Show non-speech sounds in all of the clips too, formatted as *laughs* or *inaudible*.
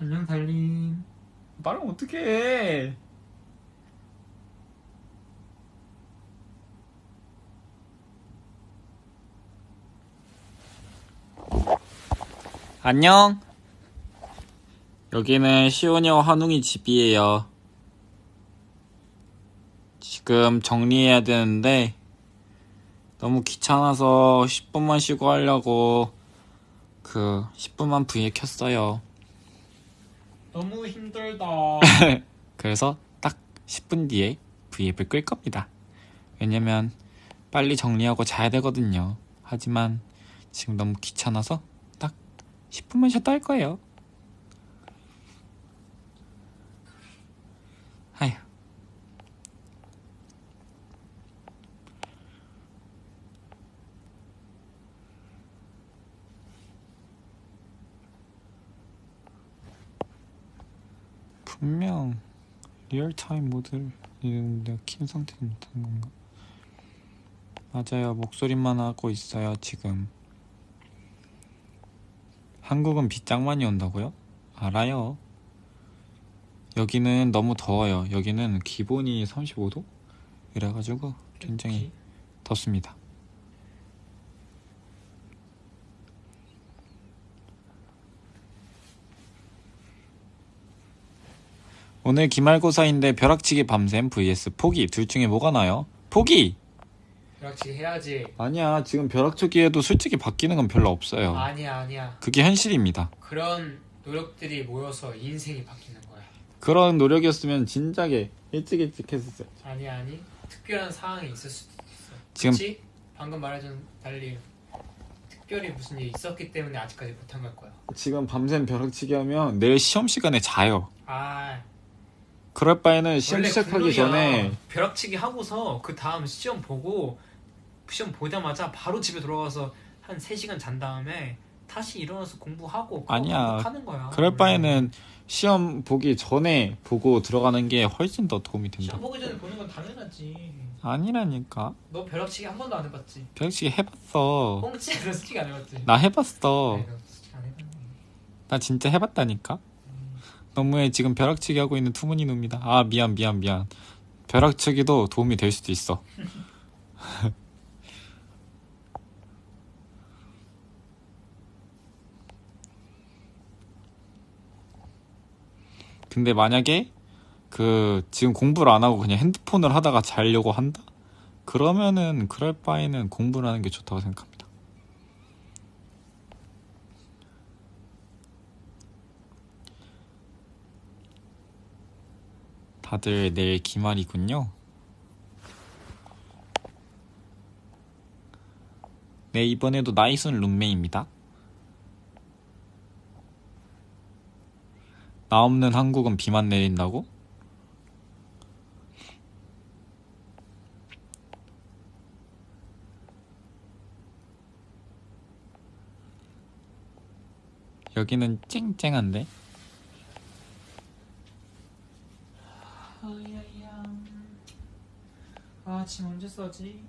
안녕 달님. 말하면 어떡해? 안녕. 여기는 시온이와 환웅이 집이에요. 지금 정리해야 되는데 너무 귀찮아서 10분만 쉬고 하려고 그 10분만 V에 켰어요 너무 힘들다. *laughs* 그래서 딱 10분 뒤에 V앱을 끌 겁니다. 왜냐면 빨리 정리하고 자야 되거든요. 하지만 지금 너무 귀찮아서 딱 10분만 쉬었다 할 거예요. 아휴. 분명 리얼타임 모드를 내가 킨 상태도 못하는 건가? 맞아요. 목소리만 하고 있어요, 지금. 한국은 비 짱 많이 온다고요? 알아요. 여기는 너무 더워요. 여기는 기본이 35도? 이래가지고 굉장히 덥습니다. 오늘 기말고사인데 벼락치기 밤샘 vs 포기 둘 중에 뭐가 나요? 포기! 벼락치기 해야지. 아니야 지금 벼락치기에도 솔직히 바뀌는 건 별로 없어요 아니야 아니야. 그게 현실입니다 그런 노력들이 모여서 인생이 바뀌는 거야. 그런 노력이었으면 진작에 일찍 일찍 했었어요 아니 아니. 특별한 상황이 있을 수도 있어. 지금- 그치? 방금 말해준 달리 특별히 무슨 일이 있었기 때문에 아직까지 못한 걸 거야. 지금 밤샘 벼락치기 하면 내일 시험 시간에 자요 아 그럴 바에는 시험 시작하기. 전에 벼락치기 하고서 그 다음 시험 보고 시험 보자마자 바로 집에 돌아가서 한 3시간 잔 다음에 다시 일어나서 공부하고 아니야. 하는 거야. 그럴 바에는 시험 보기 전에 보고 들어가는 게 훨씬 더 도움이 된다 시험 보기 전에 보는 건 당연하지. 아니라니까 너 벼락치기 한 번도 안 해봤지? 벼락치기 해봤어 꽁치 솔직히 안 해봤지? 나 해봤어 해봤네. 나 진짜 해봤다니까 너무해 지금 벼락치기 하고 있는 투문이 놈이다 아 미안 미안 미안 벼락치기도 도움이 될 수도 있어 *laughs* 근데 만약에 그 지금 공부를 안 하고 그냥 핸드폰을 하다가 자려고 한다? 그러면은 그럴 바에는 공부를 하는 게 좋다고 생각합니다. 다들 내일 기말이군요. 네, 이번에도 나이순 룸메입니다. 나 없는 한국은 비만 내린다고? 여기는 쨍쨍한데? 아야야. 아, 짐 언제 써지?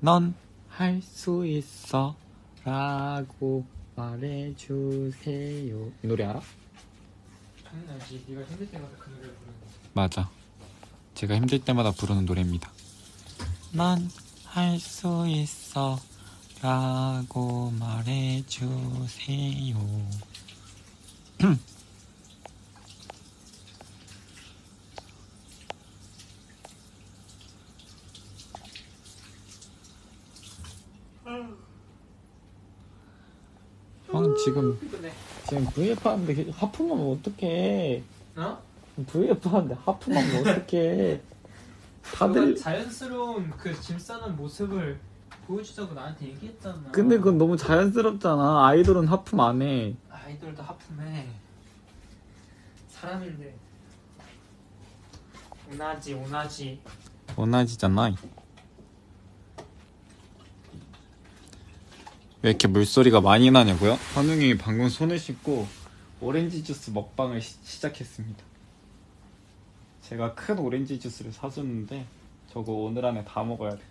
넌 할 수 있어 라고 말해주세요 이 노래 알아? 당연하지. 네가 힘들 때마다 그 노래를 부르는 거. 맞아 제가 힘들 때마다 부르는 노래입니다 넌 할 수 있어 라고 말해주세요 *clears throat* 형 지금 피곤해. 지금 VF 하는데 하품하면 어떡해 어? VF 하는데 하품하면 어떡해 *laughs* 너가 다들 자연스러운 그 짐 싸는 모습을 보여주자고 나한테 얘기했잖아. 근데 그건 너무 자연스럽잖아 아이돌은 하품 안해 아이돌도 하품해. 사람인데. 오나지 오나지. 원하지잖아 왜 이렇게 물소리가 많이 나냐고요? 환웅이 방금 손을 씻고 오렌지 주스 먹방을 시, 시작했습니다 제가 큰 오렌지 주스를 사줬는데 저거 오늘 안에 다 먹어야 돼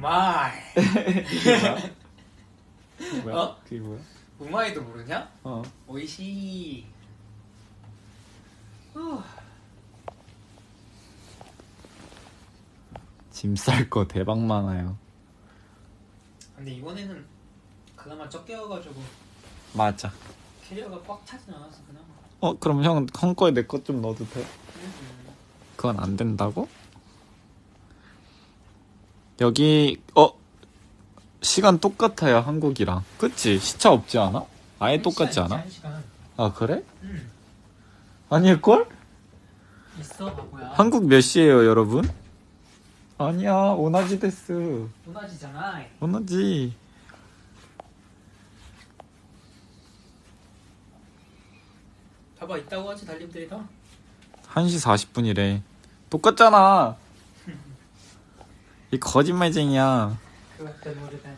うまい. 그게 뭐야? 뭐야? 어? 그게 뭐야? うまい도 모르냐? 어. おいしい. 후. 짐쌀 거 대박 많아요. 근데 이번에는 그나마 적게 와가지고 맞아. 캐리어가 꽉 차진 않아서 그나마. 어 그럼 형 형 거에 내거좀 넣어도 돼? 음. 그건 안 된다고? 여기 어 시간 똑같아요 한국이랑 그치 시차 없지 않아? 아예 똑같지 않아? 아 그래? 응. 아닐걸? 있어 바보야. 한국 몇 시에요 여러분? 아니야 同じです 문화지잖아. 오나지 봐봐 있다고 하지 달님들이 다. 1시 40분이래 똑같잖아 *laughs* 이 거짓말쟁이야 그것도 모르다니.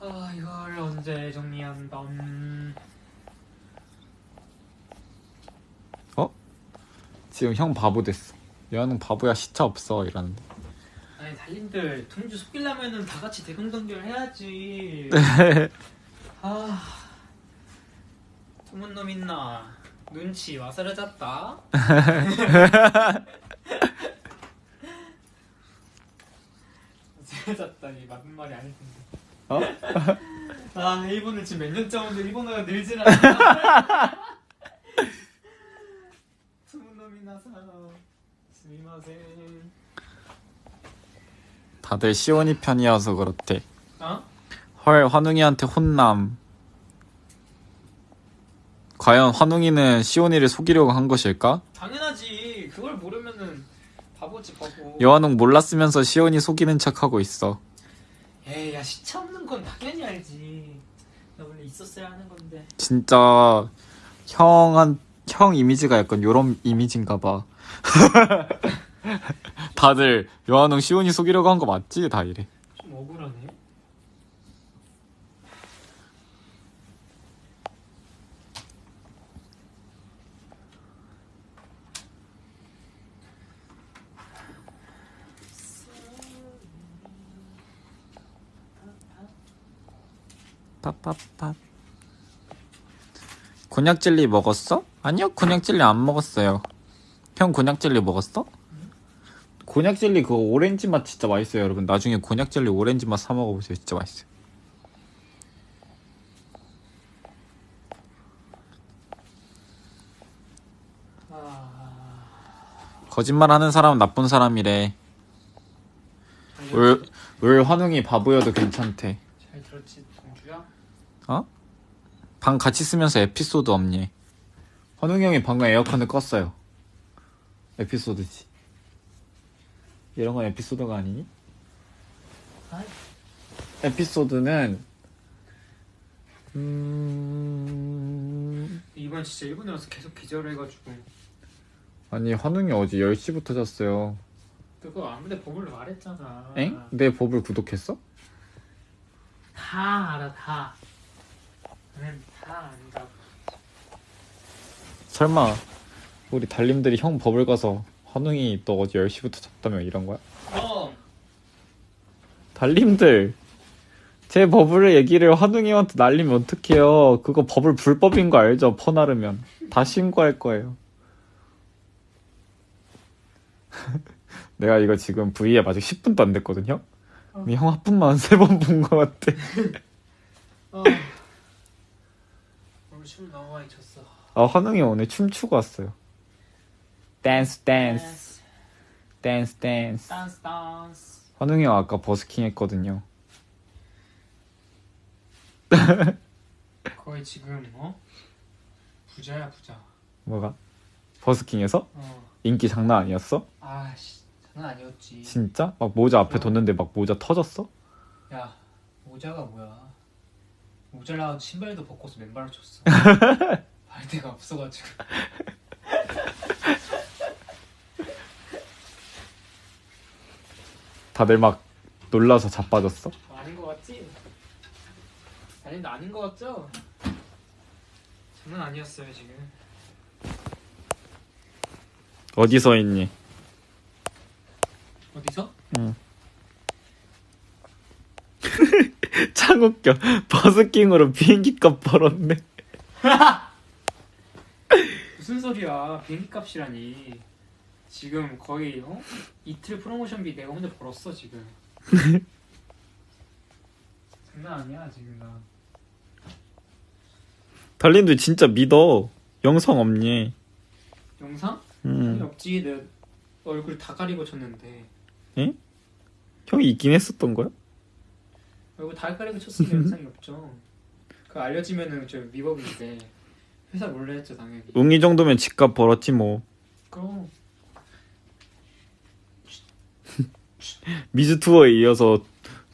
아 이걸 언제 정리한다. 음. 지금 형 바보 됐어 여하는 바보야 시차 없어 이러는데 아니 달님들 동주 속이려면은 다 같이 대동단결 해야지. *laughs* 아 드문 놈 있나? 눈치 와사르졌다. 와사르졌다니 맞는 말이 아닐 텐데. 어? *laughs* 아 일본을 지금 몇 년째 오는데 일본어가 늘질 않아. 드문 놈이 나서 스미마셍. 다들 시온이 편이어서 그렇대 어? 헐 환웅이한테 혼남 과연 환웅이는 시온이를 속이려고 한 것일까? 당연하지. 그걸 모르면은 바보지 바보. 여한웅 몰랐으면서 시온이 속이는 척하고 있어 에이 야 시차 없는 건 당연히 알지. 나 원래 있었어야 하는 건데. 진짜 형한 형 이미지가 약간 요런 이미지인가 봐 *laughs* 다들 여한웅 시온이 속이려고 한 거 맞지? 다 이래 좀 억울하네. pappapap. 곤약 젤리 먹었어? 아니요, 곤약 젤리 안 먹었어요. 형 곤약 젤리 먹었어? 곤약 젤리 그거 오렌지 맛 진짜 맛있어요, 여러분. 나중에 곤약 젤리 오렌지 맛 사 먹어보세요. 진짜 맛있어요. 아. 거짓말 하는 사람은 나쁜 사람이래. 울, 울 환웅이 바보여도 괜찮대. 잘 들었지 동주야? 어? 방 같이 쓰면서 에피소드 없니? 환웅이 형이 방금 에어컨을 껐어요. 에피소드지. 이런 건 에피소드가 아니니? 에피소드는 음... 이번 진짜 일본에 와서 계속 기절해가지고 아니 환웅이 어제 10시부터 잤어요. 그거 아무데 버블로 말했잖아. 엥? 내 법을 구독했어? 다 알아 다. 나는 다 안다고. 설마 우리 달님들이 형 법을 가서 환웅이 너 어제 10시부터 잤다며 이런 거야? 어. 달님들 제 버블의 얘기를 환웅이한테 날리면 어떡해요 그거 버블 불법인 거 알죠 퍼나르면 다 신고할 거예요 *laughs* 내가 이거 지금 V앱 아직 10분도 안 됐거든요 어. 형 하품만 3번 *laughs* 본 거 같아 어. *laughs* 오늘 춤 너무 많이 췄어. 아 환웅이 오늘 춤추고 왔어요 댄스 댄스 댄스 댄스 댄스 댄스. 환웅이 형 아까 버스킹 했거든요 *laughs* 거의 지금 어? 부자야 부자. 뭐가? 버스킹에서? 어. 인기 장난 아니었어? 아씨 장난 아니었지. 진짜? 막 모자 앞에 어. 뒀는데 막 모자 터졌어? 야 모자가 뭐야? 모자라 신발도 벗고서 맨발로 쳤어. *laughs* 발 데가 없어가지고. *laughs* 다들 막 놀라서 자빠졌어? 아닌 것 같지? 아닌데 아닌 것 같죠? 장난 아니었어요 지금. 어디서 있니? 어디서? 응. *laughs* 참 웃겨. 버스킹으로 비행기 값 벌었네. *laughs* 무슨 소리야 비행기 값이라니 지금 거의 어? 이틀 프로모션비 내가 혼자 벌었어 지금 *laughs* 장난 아니야 지금 나 달린도 진짜 믿어. 영상 없니? 영상? 아니 음. 없지 내 얼굴 다 가리고 쳤는데 형이 있긴 했었던 거야? 얼굴 다 가리고 쳤으면 *laughs* 영상이 없죠 그거 알려지면은 저 위법인데 회사 몰래 했죠 당연히 웅이 정도면 집값 벌었지 뭐. 그럼 미주 투어에 이어서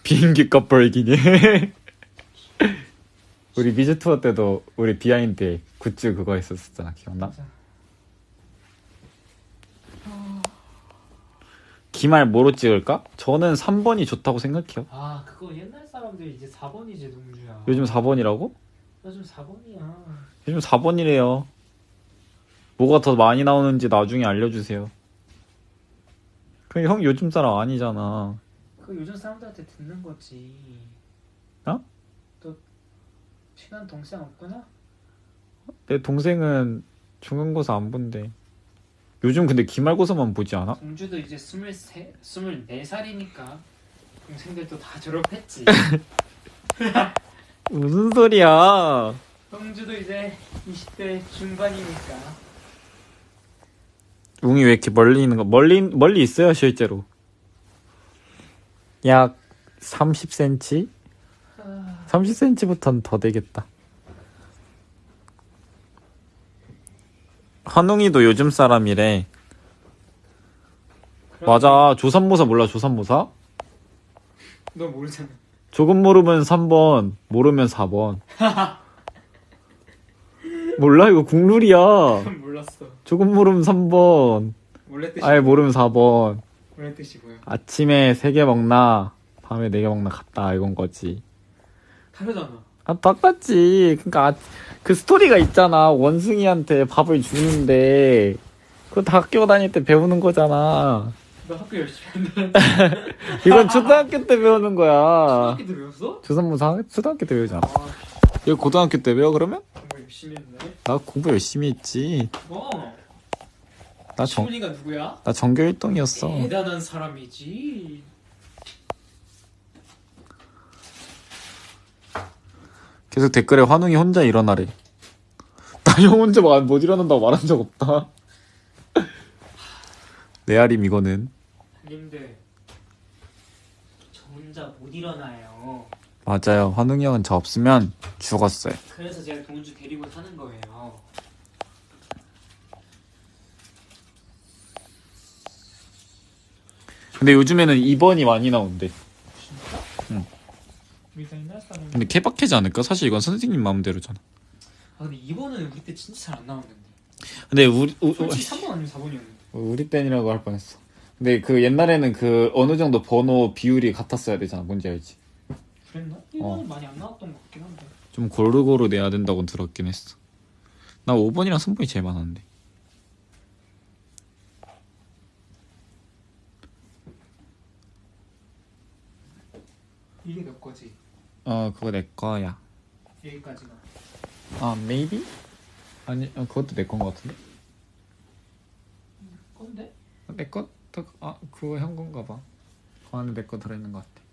비행기 값 벌기니. *laughs* 우리 미주 투어 때도 우리 비하인드 굿즈 그거 했었잖아. 기억나? 맞아 기말 뭐로 찍을까? 저는 3번이 좋다고 생각해요. 아 그거 옛날 사람들 이제 4번이지 동주야 요즘 4번이라고? 요즘 4번이야 요즘 4번이래요. 뭐가 더 많이 나오는지 나중에 알려주세요. 그럼 형 요즘 사람 아니잖아. 그거 요즘 사람들한테 듣는 거지 어? 너 친한 동생 없구나? 내 동생은 중간고사 안 본대. 요즘 근데 기말고사만 보지 않아? 동주도 이제 23, 24살이니까 동생들도 다 졸업했지 *laughs* 무슨 소리야? 동주도 이제 20대 중반이니까 웅이 왜 이렇게 멀리 있는 거? 멀리 멀리 있어요 실제로. 약 30cm? 아, 30cm부터는 더 되겠다. 한웅이도 요즘 사람이래. 맞아. 조산모사 몰라, 조산모사? 너 모르잖아 조금 모르면 3번, 모르면 4번. *laughs* 몰라, 이거 국룰이야. 몰랐어 조금 모르면 3번, 원래 뜻이 아예 모르면 4번. 원래 뜻이 뭐야 아침에 3개 먹나, 밤에 4개 먹나 같다, 이건 거지. 다르잖아 아, 똑같지. 그니까, 아, 그 스토리가 있잖아. 원숭이한테 밥을 주는데, 그거 다 학교 다닐 때 배우는 거잖아. 너 학교 열심히 한다 *laughs* 이건 초등학교 때 배우는 거야. 초등학교 때 배웠어? 조선무사 초등학교 때 배우잖아. 아 이거 고등학교 때 배워, 그러면? 열심히 했네 나 공부 열심히 했지. 어 나 정, 시훈이가 누구야? 나 전교 1등이었어. 대단한 사람이지 계속 댓글에 환웅이 혼자 일어나래. *laughs* 나 형 혼자 마- 못 일어난다고 말한 적 없다. *laughs* 레아림 이거는. 님들 저 혼자 못 일어나요 맞아요. 환웅이 형은 저 없으면 죽었어요. 그래서 제가 동주 데리고 타는 거예요 근데 요즘에는 2번이 많이 나온대. 사람 근데 케바케지 않을까? 사실 이건 선생님 마음대로잖아. 아 근데 이번은 우리 때 진짜 잘 안 나왔는데 근데 우리 우, 우, 솔직히 3번 아니면 4번이었는데 우리 땐이라고 할 뻔했어. 근데 그 옛날에는 그 어느 정도 번호 비율이 같았어야 되잖아. 뭔지 알지? 그랬나? 1번은 많이 안 나왔던 것 같긴 한데 좀 고루고루 내야 된다고 들었긴 했어. 나 5번이랑 3번이 제일 많았는데. 이게 몇 거지? 어, 그거 내 거야. 여기까지가 아, maybe? 아니, 어, 그것도 내건것 같은데. 건데? 내 거? 아, 그거 형 건가 봐. 그 안에 내 거 들어있는 것 같아.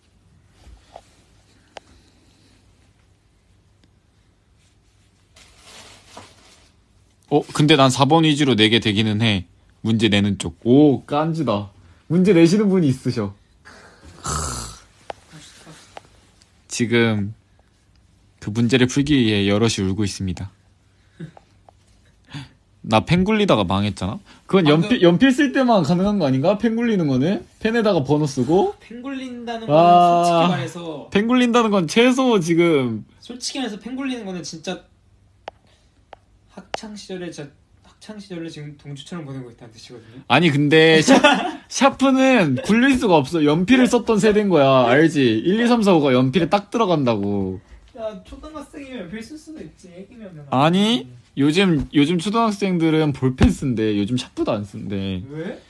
어, 근데 난 4번 위주로 내게 되기는 해. 문제 내는 쪽. 오, 깐지다. 문제 내시는 분이 있으셔. 지금 그 문제를 풀기 위해 여럿이 울고 있습니다. 나 펜 굴리다가 망했잖아? 그건 방금- 연필, 연필 쓸 때만 가능한 거 아닌가? 펜 굴리는 거는? 펜에다가 번호 쓰고? 펜 굴린다는 아. 거는 솔직히 말해서 펜 굴린다는 건 최소 지금 솔직히 말해서 펜 굴리는 거는 진짜 학창 시절에 저 학창 시절에 지금 동주처럼 보내고 있다는 뜻이거든요. 아니 근데 샤, *laughs* 샤프는 굴릴 수가 없어 연필을 썼던 세대인 거야 알지? 1, 2, 3, 4, 5가 연필에 딱 들어간다고 야 초등학생이면 필쓸 수도 있지 애기면 아니 요즘 요즘 초등학생들은 볼펜 쓴대 요즘 샤프도 안 쓴대 왜?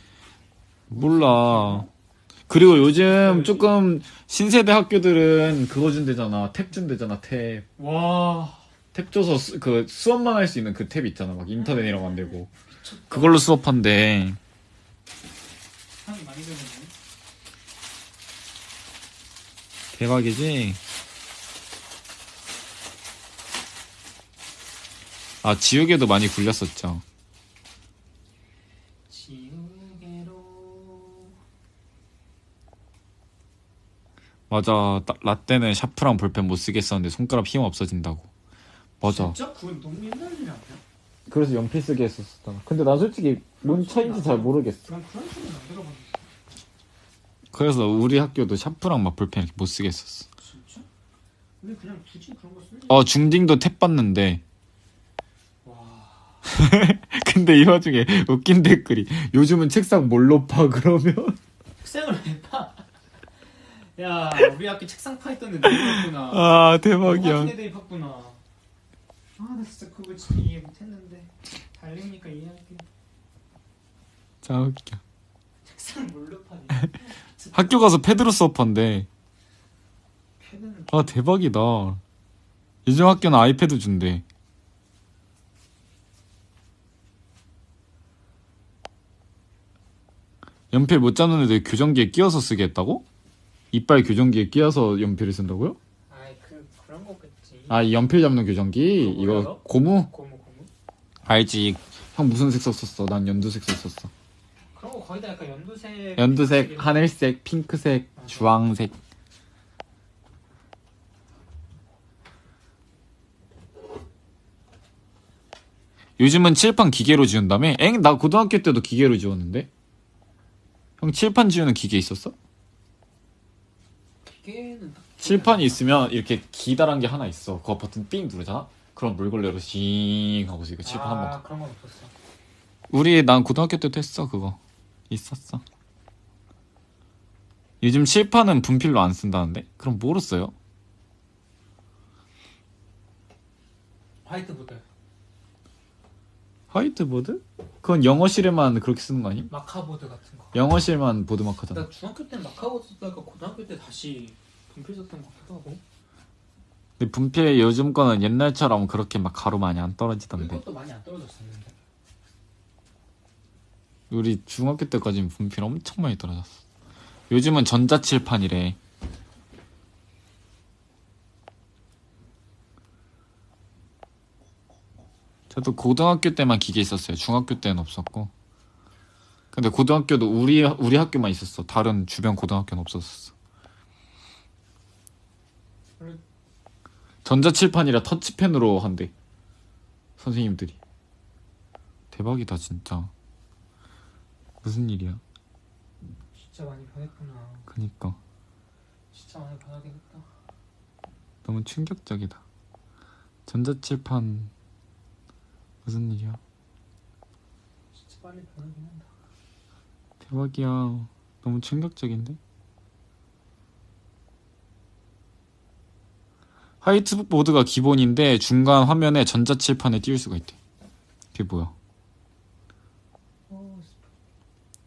몰라 그리고 요즘 조금 신세대 학교들은 그거 준대잖아. 탭 준대잖아, 탭. 와 탭 줘서 수, 그 수업만 할 수 있는 그 탭 있잖아. 막 인터넷 이런 거안 되고. 그걸로 수업한대. 사람이 많이 되네 대박이지? 아, 지우개도 많이 굴렸었죠. 지우개로 맞아. 나- 라떼는 샤프랑 볼펜 못 쓰겠었는데 손가락 힘 없어진다고. 맞아. 진짜 그건 너무 옛날 일 아니야? 그래서 연필 쓰게 했었잖아. 근데 난 솔직히 뭔 차인지 잘 모르겠어. 난 그런 소리는 안 들어봤는데 그래서 우리 학교도 샤프랑 막 볼펜 이렇게 못 쓰게 했었어. 진짜? 근데 그냥 굳이 그런 거 쓰는 어, 중딩도 탭 봤는데. 와 *laughs* 근데 이 와중에 웃긴 댓글이 요즘은 책상 뭘로 파 그러면 *laughs* 책상을 왜 파? 야 우리 학교 책상 파 있던 애들 있구나 아 대박이야 애들이 팠구나 아 나 진짜 그거 진짜 이해 못했는데 달리니까 이해할게 자 웃겨 책상 파니? *laughs* 학교 가서 패드로 수업한대 패드는 아 대박이다 요즘 학교는 아이패드 준대 연필 못 잡는 애들 교정기에 끼워서 쓰게 했다고? 이빨 교정기에 끼워서 연필을 쓴다고요? 아, 이 연필 잡는 교정기? 이거? 고무? 고무 고무 알지. 형 무슨 색 썼었어? 난 연두색 썼었어. 그런 거 거의 다 약간 연두색 연두색, 하늘색, 핑크색, 주황색. 요즘은 칠판 기계로 지운다며? 엥? 나 고등학교 때도 기계로 지웠는데? 형 칠판 지우는 기계 있었어? 기계는 딱 칠판이 있으면 이렇게 기다란 게 하나 있어. 그거 버튼 삥 누르잖아? 그럼 물걸레로 징 하고 이거 칠판 한 번. 아 그런 건 없었어 우리 난 고등학교 때도 했어 그거 있었어 요즘 칠판은 분필로 안 쓴다는데 그럼 뭐로 써요? 화이트보드 화이트보드? 그건 영어실에만 그렇게 쓰는 거 아니? 마카보드 같은 거 영어실만 보드마크잖아 나 중학교 때 마카보드 쓰다가 고등학교 때 다시 분필 썼던 것 같기도 하고. 근데 분필 요즘 거는 옛날처럼 그렇게 막 가루 많이 안 떨어지던데. 이것도 많이 안 떨어졌었는데. 우리 중학교 때까지는 분필 엄청 많이 떨어졌어. 요즘은 전자칠판이래. 저도 고등학교 때만 기계 있었어요. 중학교 때는 없었고. 근데 고등학교도 우리 우리 학교만 있었어. 다른 주변 고등학교는 없었어 원래- 전자칠판이라 터치펜으로 한대 선생님들이 대박이다 진짜 무슨 일이야 진짜 많이 변했구나 그니까 진짜 많이 변하겠다 너무 충격적이다. 전자칠판 무슨 일이야? 진짜 빨리 변하긴 한다 대박이야. 너무 충격적인데? 화이트보드가 기본인데 중간 화면에 전자칠판에 띄울 수가 있대. 그게 뭐야? 어,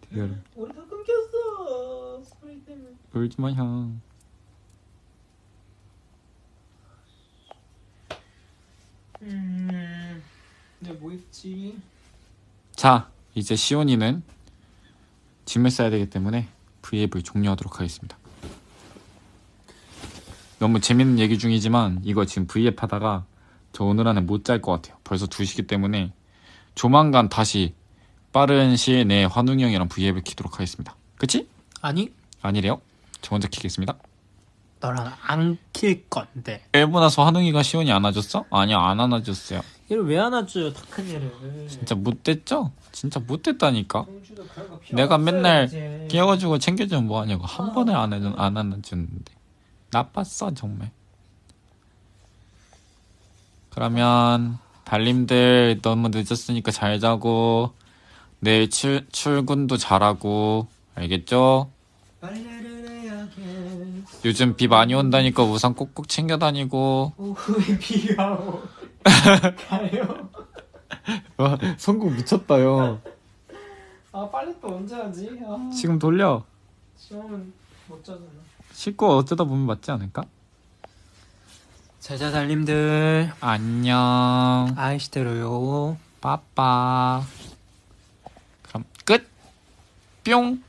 대열. 우리 다 끊겼어 스프레이 때문에 울지 마 형. 음... 근데 뭐 있지? 자, 이제 시온이는 짐을 싸야 되기 때문에 V앱을 종료하도록 하겠습니다. 너무 재밌는 얘기 중이지만 이거 지금 V앱 하다가 저 오늘 안에 못 잘 것 같아요. 벌써 2시기 때문에 조만간 다시 빠른 시일 내에 환웅이 형이랑 V앱을 키도록 하겠습니다. 그치? 아니 아니래요. 저 먼저 키겠습니다. 너랑 안 킬 건데 1분 나서 환웅이가 시온이 안아줬어? 아니요 안 안아줬어요. 얘를 왜 안아줘요 다큰 얘를 진짜 못됐죠? 진짜 못됐다니까. 내가 맨날 이제. 깨워주고 챙겨주면 뭐하냐고 한 번에 안 해준 안 안아주는데 나빴어 정말 그러면 달님들 너무 늦었으니까 잘 자고 내일 출, 출근도 잘하고 알겠죠? 요즘 비 많이 온다니까 우산 꼭꼭 챙겨 다니고 오후에 비가 오 가요 와 *laughs* 성공 미쳤다 요 아 빨래 또 언제 하지? 아. 지금 돌려 시험은 못 자잖아. 씻고 어쩌다 보면 맞지 않을까? 자자 달님들 안녕. 아이시대로요. 빠빠. 그럼 끝. 뿅.